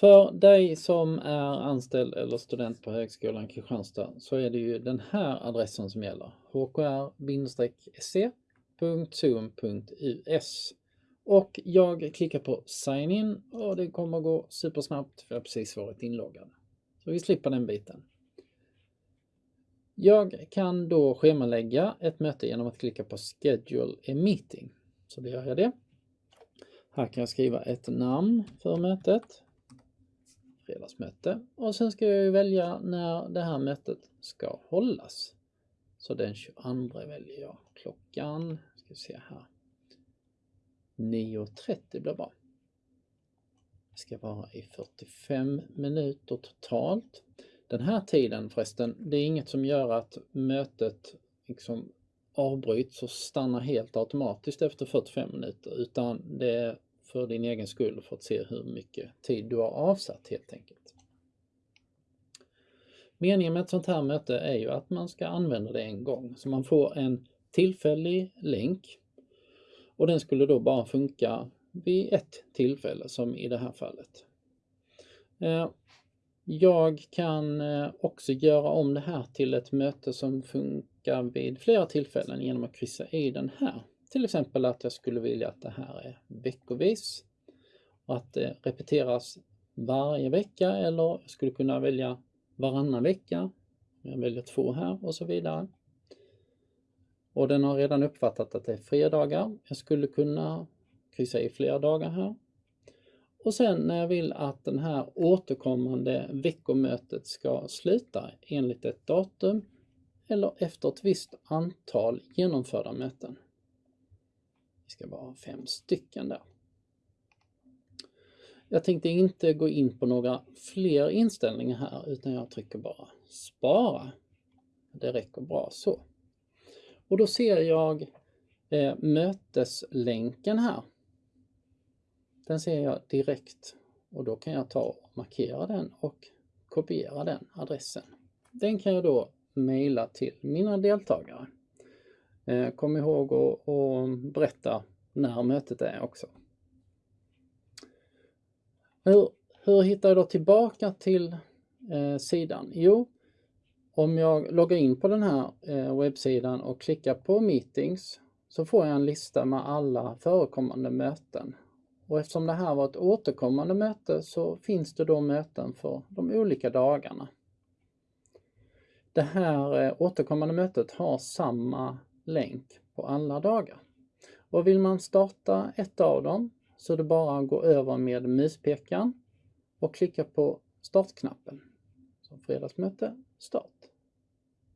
För dig som är anställd eller student på Högskolan Kristianstad så är det ju den här adressen som gäller. hkr-se.zoom.us och jag klickar på sign in och det kommer gå supersnabbt för jag har precis varit inloggad. Så vi slipper den biten. Jag kan då schemalägga ett möte genom att klicka på schedule a meeting. Så då gör jag det. Här kan jag skriva ett namn för mötet. Fredagsmöte. Och sen ska jag välja när det här mötet ska hållas. Så den 22 väljer jag klockan, ska vi se här, 9.30 blir bra. Det ska vara i 45 minuter totalt. Den här tiden förresten, det är inget som gör att mötet liksom avbryts och stannar helt automatiskt efter 45 minuter utan det för din egen skull för att se hur mycket tid du har avsatt helt enkelt. Meningen med ett sånt här möte är ju att man ska använda det en gång så man får en tillfällig länk och den skulle då bara funka vid ett tillfälle som i det här fallet. Eh, jag kan eh, också göra om det här till ett möte som funkar vid flera tillfällen genom att kryssa i den här. Till exempel att jag skulle vilja att det här är veckovis och att det repeteras varje vecka eller jag skulle kunna välja varannan vecka. Jag väljer två här och så vidare. Och den har redan uppfattat att det är fredagar. Jag skulle kunna kryssa i flera dagar här. Och sen när jag vill att den här återkommande veckomötet ska sluta enligt ett datum eller efter ett visst antal genomförda möten. Det ska vara fem stycken där. Jag tänkte inte gå in på några fler inställningar här utan jag trycker bara spara. Det räcker bra så. Och då ser jag eh, möteslänken här. Den ser jag direkt och då kan jag ta och markera den och kopiera den adressen. Den kan jag då mejla till mina deltagare. Eh, kom ihåg att berätta när mötet är också. Hur, hur hittar jag då tillbaka till eh, sidan? Jo, om jag loggar in på den här eh, webbsidan och klickar på meetings så får jag en lista med alla förekommande möten. Och eftersom det här var ett återkommande möte så finns det då möten för de olika dagarna. Det här eh, återkommande mötet har samma länk på alla dagar. Och vill man starta ett av dem så är det bara att gå över med muspekaren och klicka på startknappen. Så fredagsmöte, start.